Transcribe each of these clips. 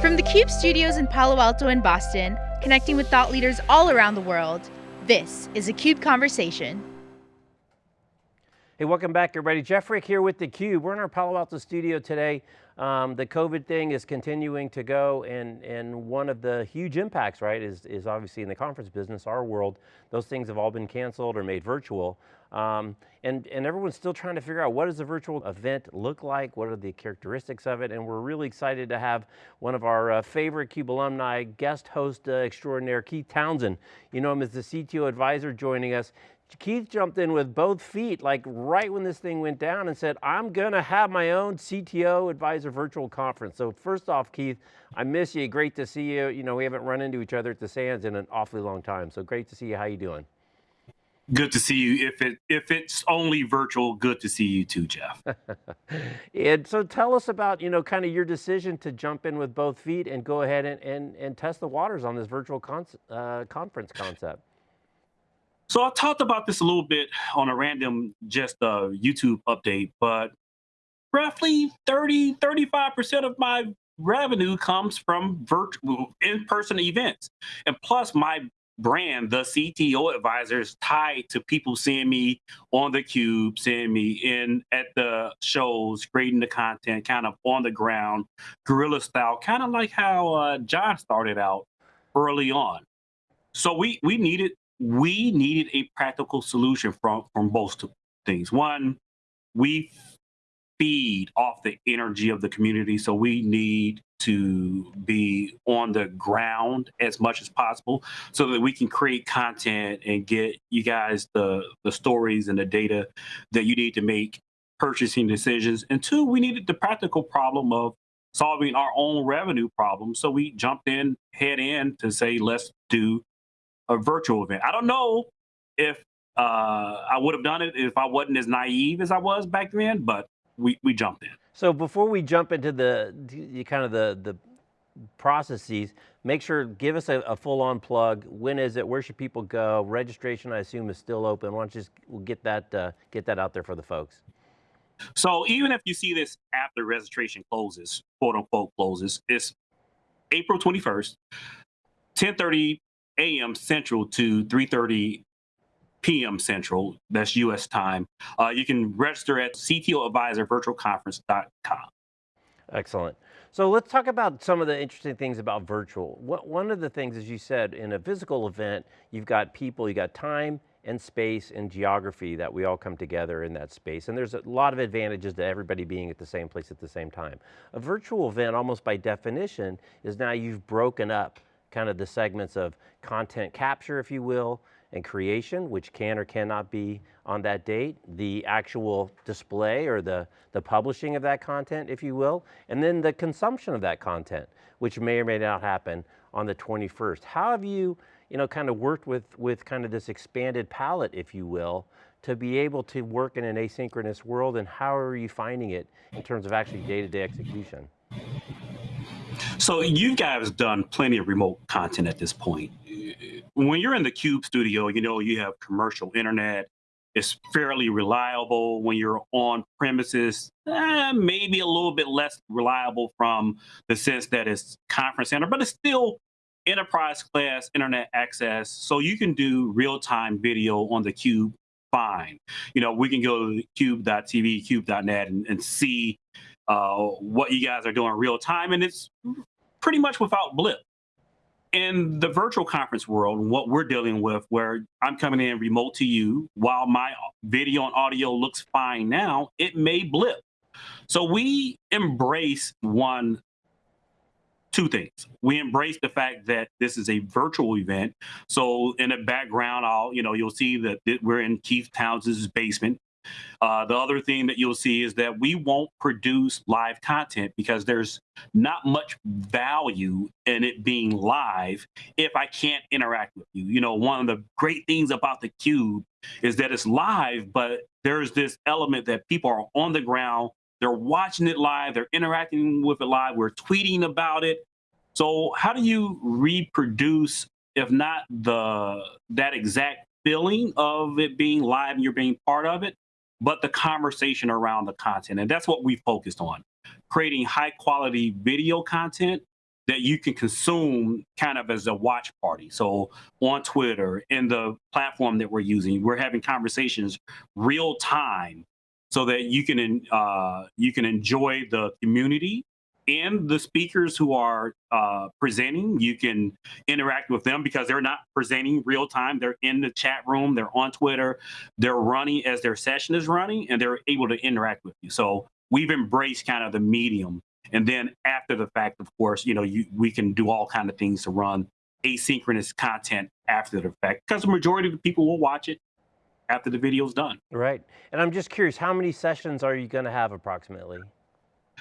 From the Cube studios in Palo Alto and Boston, connecting with thought leaders all around the world, this is a CUBE Conversation. Hey, welcome back everybody. Jeff Frick here with theCUBE. We're in our Palo Alto studio today. Um, the COVID thing is continuing to go and, and one of the huge impacts, right, is, is obviously in the conference business, our world, those things have all been canceled or made virtual. Um, and, and everyone's still trying to figure out what does a virtual event look like, what are the characteristics of it, and we're really excited to have one of our uh, favorite CUBE alumni, guest host uh, extraordinaire, Keith Townsend. You know him as the CTO advisor joining us. Keith jumped in with both feet, like right when this thing went down and said, I'm going to have my own CTO advisor virtual conference. So first off, Keith, I miss you, great to see you. You know, we haven't run into each other at the Sands in an awfully long time. So great to see you, how you doing? Good to see you. If it if it's only virtual, good to see you too, Jeff. and so tell us about, you know, kind of your decision to jump in with both feet and go ahead and, and, and test the waters on this virtual con uh, conference concept. So I talked about this a little bit on a random just uh, YouTube update, but roughly 30, 35% of my revenue comes from virtual in-person events. And plus my brand, the CTO advisors tied to people seeing me on the cube, seeing me in at the shows, creating the content, kind of on the ground, guerrilla style, kind of like how uh, John started out early on. So we we needed we needed a practical solution from from both things. One, we feed off the energy of the community, so we need to be on the ground as much as possible so that we can create content and get you guys the the stories and the data that you need to make purchasing decisions and two we needed the practical problem of solving our own revenue problem so we jumped in head in to say let's do a virtual event. I don't know if uh, I would have done it if I wasn't as naive as I was back then, but we, we jumped in. So before we jump into the, the kind of the, the processes, make sure, give us a, a full-on plug. When is it? Where should people go? Registration, I assume, is still open. Why don't you just we'll get that uh, get that out there for the folks? So even if you see this after registration closes, quote unquote closes, it's April 21st, 10:30 a.m. Central to 3:30 p.m. Central. That's U.S. time. Uh, you can register at ctoadvisorvirtualconference.com. Excellent. So let's talk about some of the interesting things about virtual. What, one of the things, as you said, in a physical event, you've got people, you've got time and space and geography that we all come together in that space. And there's a lot of advantages to everybody being at the same place at the same time. A virtual event, almost by definition, is now you've broken up kind of the segments of content capture, if you will, and creation, which can or cannot be on that date, the actual display or the, the publishing of that content, if you will, and then the consumption of that content, which may or may not happen on the 21st. How have you, you know, kind of worked with, with kind of this expanded palette, if you will, to be able to work in an asynchronous world and how are you finding it in terms of actually day-to-day -day execution? So you guys done plenty of remote content at this point. When you're in the Cube studio, you know, you have commercial internet. It's fairly reliable when you're on premises, eh, maybe a little bit less reliable from the sense that it's conference center, but it's still enterprise class internet access. So you can do real-time video on the Cube fine. You know, we can go to cube.tv, cube.net and, and see uh, what you guys are doing real time, and it's pretty much without blip. In the virtual conference world, what we're dealing with, where I'm coming in remote to you, while my video and audio looks fine now, it may blip. So we embrace one, two things. We embrace the fact that this is a virtual event. So in the background, I'll, you know, you'll see that we're in Keith Townsend's basement. Uh, the other thing that you'll see is that we won't produce live content because there's not much value in it being live if I can't interact with you. You know, one of the great things about the Cube is that it's live, but there's this element that people are on the ground, they're watching it live, they're interacting with it live, we're tweeting about it. So how do you reproduce, if not the that exact feeling of it being live and you're being part of it, but the conversation around the content. And that's what we focused on creating high quality video content that you can consume kind of as a watch party. So on Twitter, in the platform that we're using, we're having conversations real time so that you can uh, you can enjoy the community and the speakers who are uh, presenting. You can interact with them because they're not presenting real time. They're in the chat room. They're on Twitter. They're running as their session is running, and they're able to interact with you. So we've embraced kind of the medium. And then after the fact, of course, you know, you, we can do all kind of things to run asynchronous content after the fact because the majority of the people will watch it after the video's done. Right. And I'm just curious, how many sessions are you going to have approximately?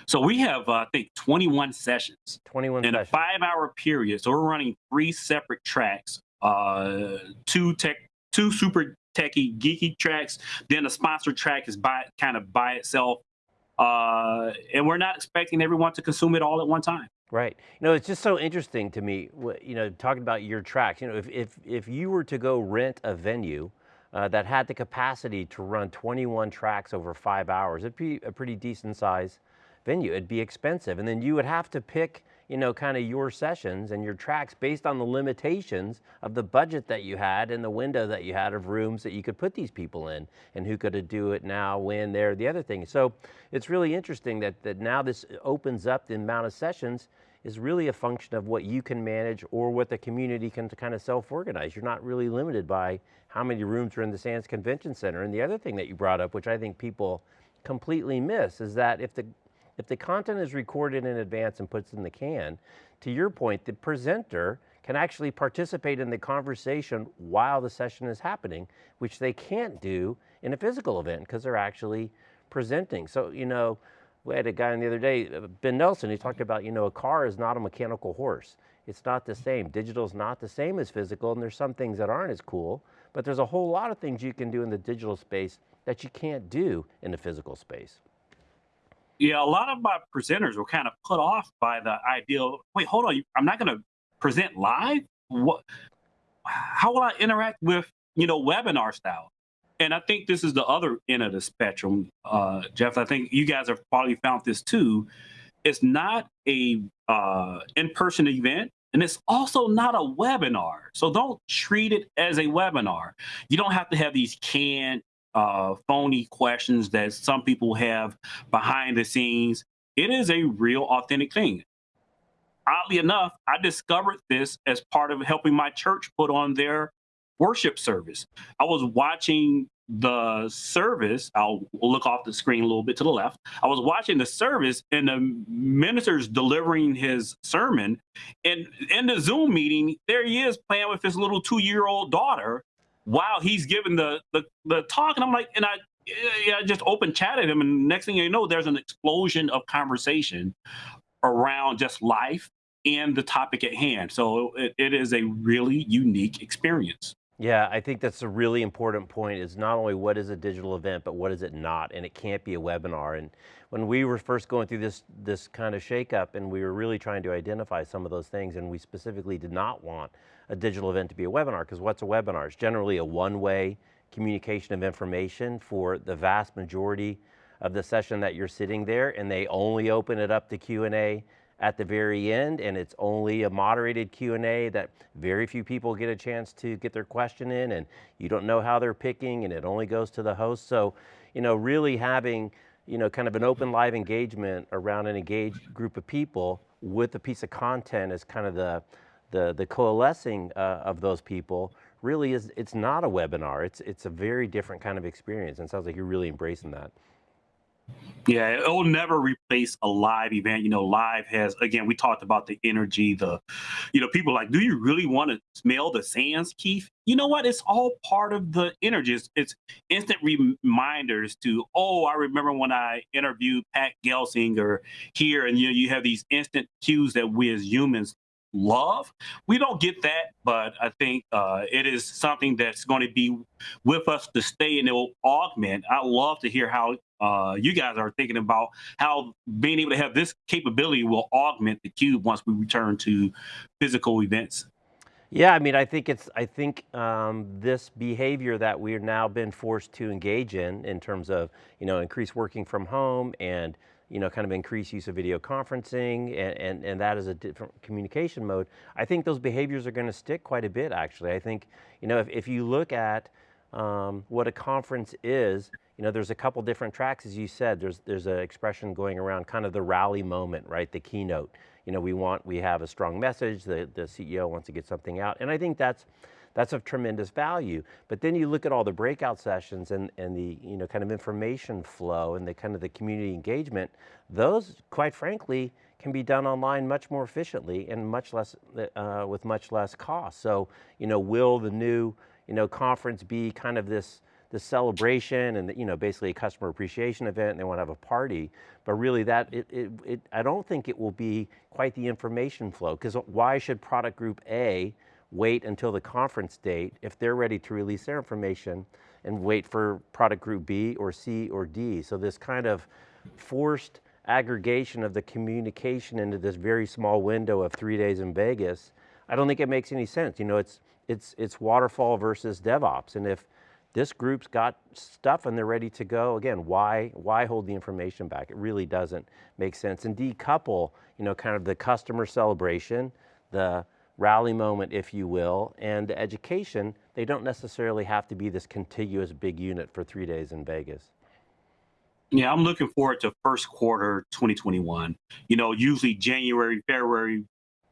So we have, uh, I think, 21 sessions 21 in sessions. a five hour period. So we're running three separate tracks, uh, two tech, two super techie, geeky tracks. Then a sponsor track is by kind of by itself. Uh, and we're not expecting everyone to consume it all at one time. Right. You know, it's just so interesting to me, you know, talking about your tracks, you know, if, if, if you were to go rent a venue uh, that had the capacity to run 21 tracks over five hours, it'd be a pretty decent size venue. It'd be expensive. And then you would have to pick, you know, kind of your sessions and your tracks based on the limitations of the budget that you had and the window that you had of rooms that you could put these people in and who could do it now, when, there, the other thing. So it's really interesting that, that now this opens up the amount of sessions is really a function of what you can manage or what the community can kind of self-organize. You're not really limited by how many rooms are in the Sands Convention Center. And the other thing that you brought up, which I think people completely miss, is that if the if the content is recorded in advance and puts in the can, to your point, the presenter can actually participate in the conversation while the session is happening, which they can't do in a physical event because they're actually presenting. So, you know, we had a guy on the other day, uh, Ben Nelson, he talked about, you know, a car is not a mechanical horse. It's not the same. Digital is not the same as physical, and there's some things that aren't as cool, but there's a whole lot of things you can do in the digital space that you can't do in the physical space yeah, a lot of my presenters were kind of put off by the idea. Wait, hold on, I'm not going to present live. What? How will I interact with you know webinar style? And I think this is the other end of the spectrum, uh, Jeff. I think you guys have probably found this too. It's not a uh, in-person event, and it's also not a webinar. So don't treat it as a webinar. You don't have to have these canned uh, phony questions that some people have behind the scenes. It is a real authentic thing. Oddly enough, I discovered this as part of helping my church put on their worship service. I was watching the service. I'll look off the screen a little bit to the left. I was watching the service and the minister's delivering his sermon. And in the Zoom meeting, there he is playing with his little two year old daughter while he's giving the, the, the talk. And I'm like, and I, yeah, I just open chatted him. And next thing you know, there's an explosion of conversation around just life and the topic at hand. So it, it is a really unique experience. Yeah, I think that's a really important point is not only what is a digital event, but what is it not? And it can't be a webinar. And when we were first going through this, this kind of shakeup and we were really trying to identify some of those things and we specifically did not want a digital event to be a webinar because what's a webinar? It's generally a one-way communication of information for the vast majority of the session that you're sitting there and they only open it up to Q&A at the very end and it's only a moderated Q&A that very few people get a chance to get their question in and you don't know how they're picking and it only goes to the host. So, you know, really having, you know, kind of an open live engagement around an engaged group of people with a piece of content as kind of the, the, the coalescing uh, of those people really is, it's not a webinar. It's, it's a very different kind of experience and sounds like you're really embracing that. Yeah, it'll never replace a live event. You know, live has again, we talked about the energy, the you know, people like, do you really want to smell the sands, Keith? You know what? It's all part of the energy. It's, it's instant reminders to, oh, I remember when I interviewed Pat Gelsinger here, and you know, you have these instant cues that we as humans love. We don't get that, but I think uh, it is something that's going to be with us to stay and it will augment. I love to hear how uh, you guys are thinking about how being able to have this capability will augment the cube once we return to physical events. Yeah, I mean, I think it's, I think um, this behavior that we've now been forced to engage in, in terms of, you know, increased working from home and you know, kind of increased use of video conferencing and, and, and that is a different communication mode, I think those behaviors are going to stick quite a bit actually. I think, you know, if, if you look at um, what a conference is, you know, there's a couple different tracks, as you said, there's, there's an expression going around kind of the rally moment, right, the keynote. You know, we want, we have a strong message, the, the CEO wants to get something out, and I think that's, that's of tremendous value. But then you look at all the breakout sessions and, and the you know, kind of information flow and the kind of the community engagement, those, quite frankly, can be done online much more efficiently and much less, uh, with much less cost. So, you know, will the new you know, conference be kind of this, this celebration and you know, basically a customer appreciation event and they want to have a party, but really that, it, it, it, I don't think it will be quite the information flow because why should product group A wait until the conference date if they're ready to release their information and wait for product group B or C or D. So this kind of forced aggregation of the communication into this very small window of three days in Vegas, I don't think it makes any sense. You know, it's, it's, it's waterfall versus DevOps. And if this group's got stuff and they're ready to go, again, why, why hold the information back? It really doesn't make sense. And decouple, you know, kind of the customer celebration, the rally moment, if you will, and the education, they don't necessarily have to be this contiguous big unit for three days in Vegas. Yeah, I'm looking forward to first quarter 2021. You know, usually January, February,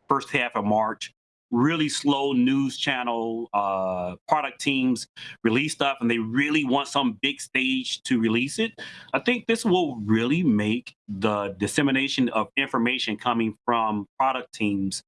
first half of March, really slow news channel uh, product teams release stuff and they really want some big stage to release it, I think this will really make the dissemination of information coming from product teams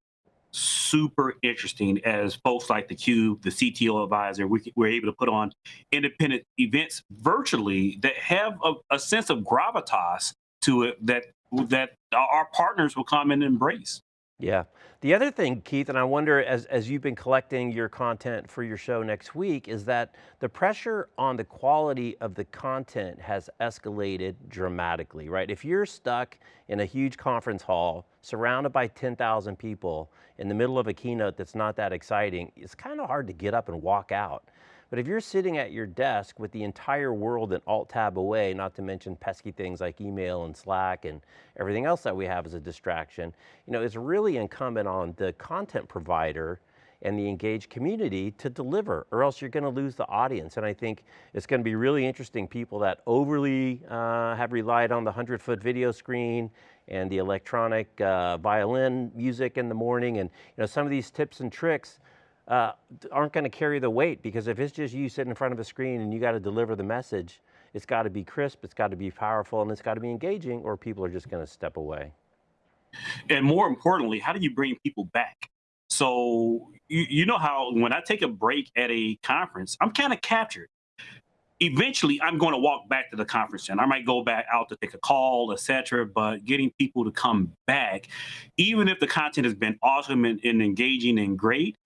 super interesting as folks like the Cube, the CTO advisor, we, we're able to put on independent events virtually that have a, a sense of gravitas to it that that our partners will come and embrace. Yeah. The other thing, Keith, and I wonder as, as you've been collecting your content for your show next week, is that the pressure on the quality of the content has escalated dramatically, right? If you're stuck in a huge conference hall, surrounded by 10,000 people, in the middle of a keynote that's not that exciting, it's kind of hard to get up and walk out. But if you're sitting at your desk with the entire world an alt tab away, not to mention pesky things like email and Slack and everything else that we have as a distraction, you know, it's really incumbent on the content provider and the engaged community to deliver, or else you're going to lose the audience. And I think it's going to be really interesting people that overly uh, have relied on the 100 foot video screen and the electronic uh, violin music in the morning and you know, some of these tips and tricks uh, aren't going to carry the weight because if it's just you sitting in front of a screen and you got to deliver the message, it's got to be crisp, it's got to be powerful, and it's got to be engaging or people are just going to step away. And more importantly, how do you bring people back? So you, you know how when I take a break at a conference, I'm kind of captured. Eventually, I'm going to walk back to the conference and I might go back out to take a call, etc. But getting people to come back, even if the content has been awesome and, and engaging and great,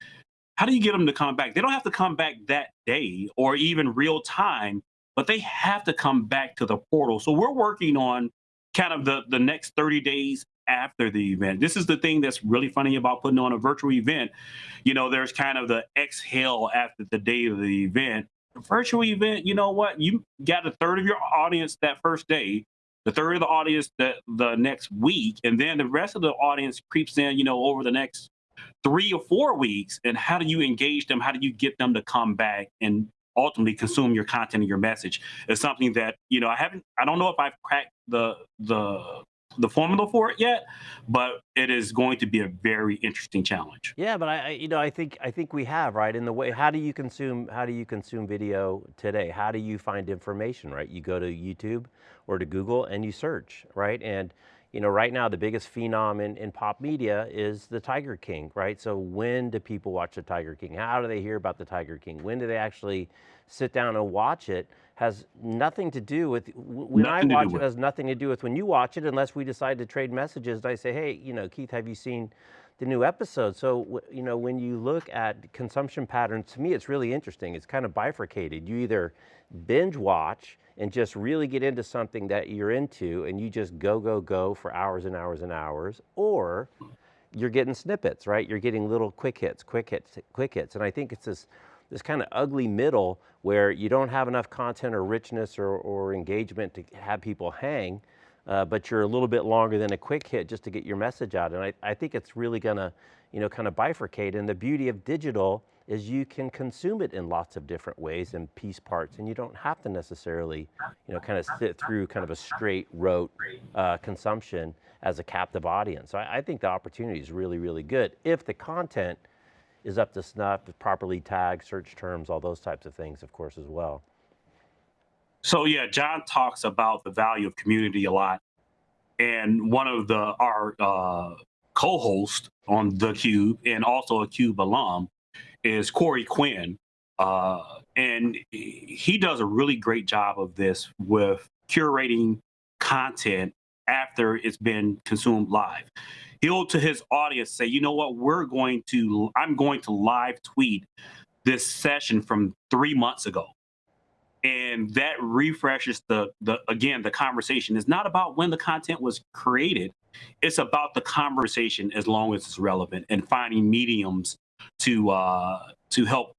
how do you get them to come back? They don't have to come back that day or even real time, but they have to come back to the portal. So we're working on kind of the, the next 30 days after the event. This is the thing that's really funny about putting on a virtual event. You know, there's kind of the exhale after the day of the event. The virtual event, you know what? You got a third of your audience that first day, the third of the audience that the next week, and then the rest of the audience creeps in, you know, over the next three or four weeks and how do you engage them how do you get them to come back and ultimately consume your content and your message is something that you know i haven't i don't know if i've cracked the the the formula for it yet, but it is going to be a very interesting challenge. Yeah, but I, you know, I think I think we have right in the way. How do you consume How do you consume video today? How do you find information? Right, you go to YouTube or to Google and you search, right, and you know, right now the biggest phenom in, in pop media is the Tiger King, right? So when do people watch the Tiger King? How do they hear about the Tiger King? When do they actually sit down and watch it? Has nothing to do with, when nothing I watch it, has nothing to do with when you watch it unless we decide to trade messages and I say, hey, you know, Keith, have you seen the new episode? So, you know, when you look at consumption patterns, to me it's really interesting. It's kind of bifurcated. You either binge watch and just really get into something that you're into and you just go, go, go for hours and hours and hours, or you're getting snippets, right? You're getting little quick hits, quick hits, quick hits. And I think it's this, this kind of ugly middle where you don't have enough content or richness or, or engagement to have people hang, uh, but you're a little bit longer than a quick hit just to get your message out. And I, I think it's really going to, you know, kind of bifurcate. And the beauty of digital is you can consume it in lots of different ways and piece parts, and you don't have to necessarily, you know, kind of sit through kind of a straight rote uh, consumption as a captive audience. So I, I think the opportunity is really, really good if the content is up to snuff, properly tagged, search terms, all those types of things, of course, as well. So yeah, John talks about the value of community a lot, and one of the our uh, co-hosts on the Cube and also a Cube alum is Corey Quinn, uh, and he does a really great job of this with curating content after it's been consumed live. He'll to his audience say, you know what, we're going to, I'm going to live tweet this session from three months ago. And that refreshes the, the again, the conversation is not about when the content was created. It's about the conversation as long as it's relevant and finding mediums to uh, to help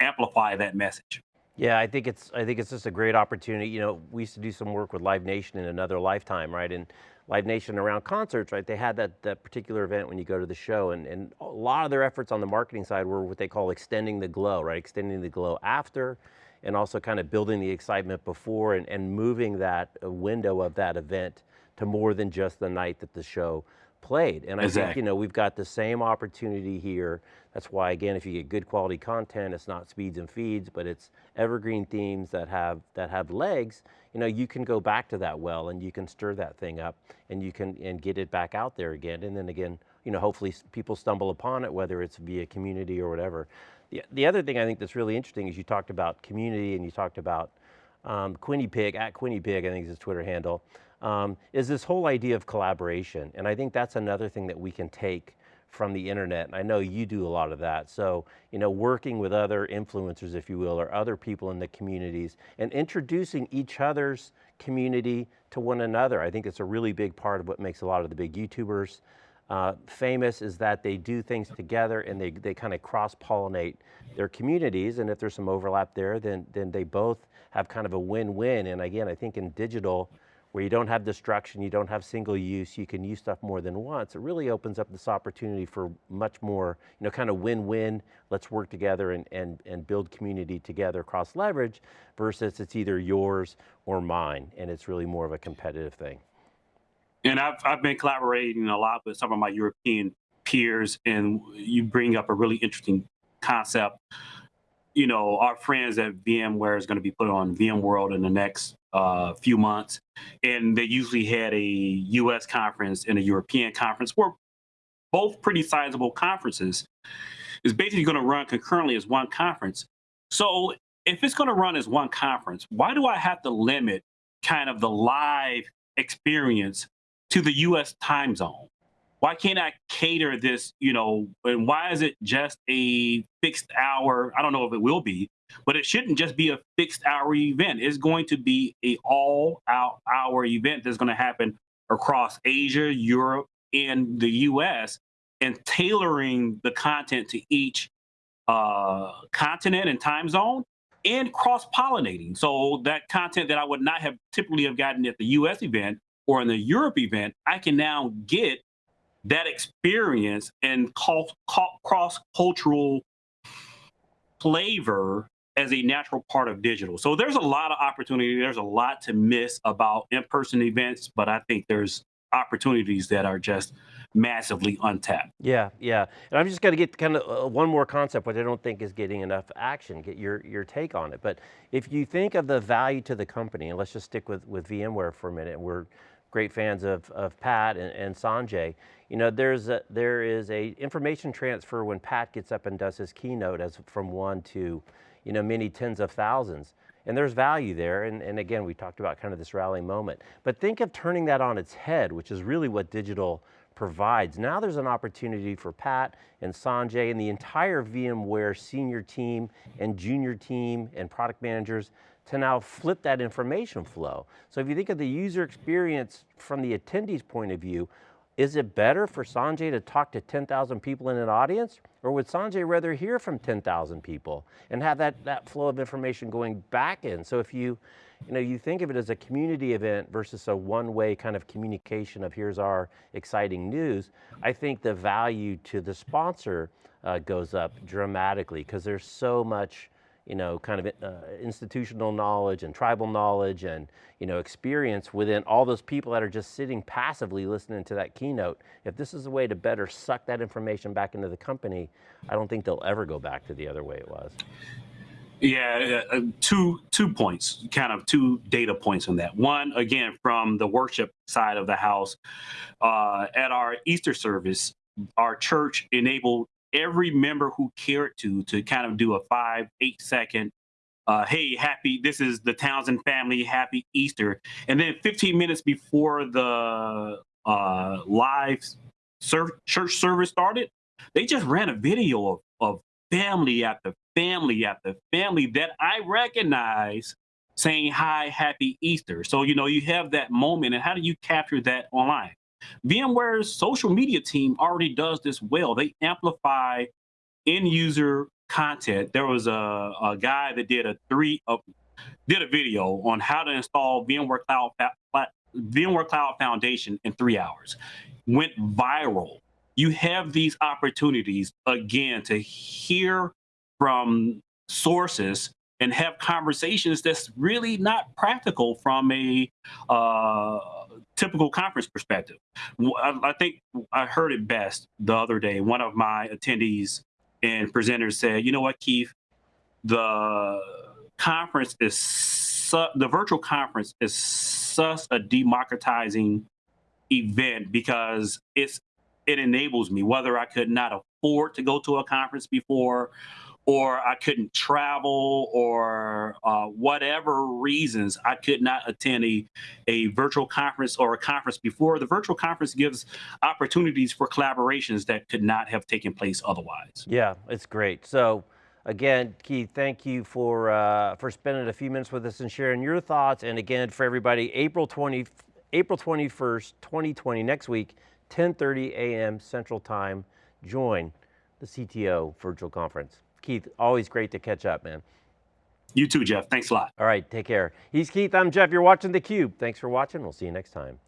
amplify that message. Yeah, I think it's I think it's just a great opportunity. You know, we used to do some work with Live Nation in another lifetime, right? And Live Nation around concerts, right? They had that that particular event when you go to the show, and and a lot of their efforts on the marketing side were what they call extending the glow, right? Extending the glow after, and also kind of building the excitement before, and and moving that uh, window of that event to more than just the night that the show played. And I exactly. think, you know, we've got the same opportunity here. That's why, again, if you get good quality content, it's not speeds and feeds, but it's evergreen themes that have, that have legs, you know, you can go back to that well and you can stir that thing up and you can, and get it back out there again. And then again, you know, hopefully people stumble upon it, whether it's via community or whatever. The, the other thing I think that's really interesting is you talked about community and you talked about um, Quinny Pig, at Quinny Pig, I think is his Twitter handle, um, is this whole idea of collaboration. And I think that's another thing that we can take from the internet. And I know you do a lot of that. So, you know, working with other influencers, if you will, or other people in the communities and introducing each other's community to one another. I think it's a really big part of what makes a lot of the big YouTubers uh, famous is that they do things together and they, they kind of cross-pollinate their communities. And if there's some overlap there, then, then they both have kind of a win-win. And again, I think in digital, where you don't have destruction, you don't have single use, you can use stuff more than once, it really opens up this opportunity for much more, you know, kind of win-win, let's work together and, and, and build community together cross leverage versus it's either yours or mine, and it's really more of a competitive thing. And I've, I've been collaborating a lot with some of my European peers, and you bring up a really interesting concept. You know, our friends at VMware is going to be put on VMworld in the next uh, few months, and they usually had a U.S. conference and a European conference, were both pretty sizable conferences. Is basically going to run concurrently as one conference. So if it's going to run as one conference, why do I have to limit kind of the live experience to the U.S. time zone? Why can't I cater this, you know, and why is it just a fixed hour? I don't know if it will be, but it shouldn't just be a fixed hour event. It's going to be a all out hour event that's going to happen across Asia, Europe, and the US, and tailoring the content to each uh, continent and time zone and cross pollinating. So that content that I would not have typically have gotten at the US event or in the Europe event, I can now get that experience and cross cultural flavor as a natural part of digital. So there's a lot of opportunity. There's a lot to miss about in-person events, but I think there's opportunities that are just massively untapped. Yeah, yeah. And I'm just going to get kind of uh, one more concept, which I don't think is getting enough action, get your, your take on it. But if you think of the value to the company, and let's just stick with, with VMware for a minute, we're great fans of, of Pat and, and Sanjay, you know, there's a, there is a information transfer when Pat gets up and does his keynote as from one to you know, many tens of thousands. And there's value there, and, and again, we talked about kind of this rally moment. But think of turning that on its head, which is really what digital provides. Now there's an opportunity for Pat and Sanjay and the entire VMware senior team and junior team and product managers to now flip that information flow. So if you think of the user experience from the attendee's point of view, is it better for Sanjay to talk to 10,000 people in an audience? Or would Sanjay rather hear from 10,000 people and have that, that flow of information going back in? So if you, you know, you think of it as a community event versus a one-way kind of communication of here's our exciting news, I think the value to the sponsor uh, goes up dramatically because there's so much you know, kind of uh, institutional knowledge and tribal knowledge and, you know, experience within all those people that are just sitting passively listening to that keynote. If this is a way to better suck that information back into the company, I don't think they'll ever go back to the other way it was. Yeah, uh, two two points, kind of two data points on that. One, again, from the worship side of the house, uh, at our Easter service, our church enabled every member who cared to to kind of do a five, eight second uh, hey, happy, this is the Townsend family, happy Easter. And then 15 minutes before the uh, live church service started, they just ran a video of, of family after family after family that I recognize saying, hi, happy Easter. So, you know, you have that moment and how do you capture that online? VMware's social media team already does this well. They amplify end user content. There was a, a guy that did a three did a video on how to install VMware Cloud VMware Cloud Foundation in three hours. Went viral. You have these opportunities again to hear from sources and have conversations that's really not practical from a uh, typical conference perspective. I, I, think I heard it best the other day. One of my attendees and presenters said, "You know what, Keith? The conference is su- the virtual conference is such a democratizing event because it's it enables me whether I could not afford to go to a conference before or I couldn't travel or uh, whatever reasons I could not attend a, a virtual conference or a conference before. The virtual conference gives opportunities for collaborations that could not have taken place otherwise. Yeah, it's great. So again, Keith, thank you for, uh, for spending a few minutes with us and sharing your thoughts. And again, for everybody, April 20, April 21st, 2020, next week, 10.30 a.m. Central Time, join the CTO virtual conference. Keith, always great to catch up, man. You too, Jeff. Thanks a lot. All right, take care. He's Keith, I'm Jeff. You're watching theCUBE. Thanks for watching. We'll see you next time.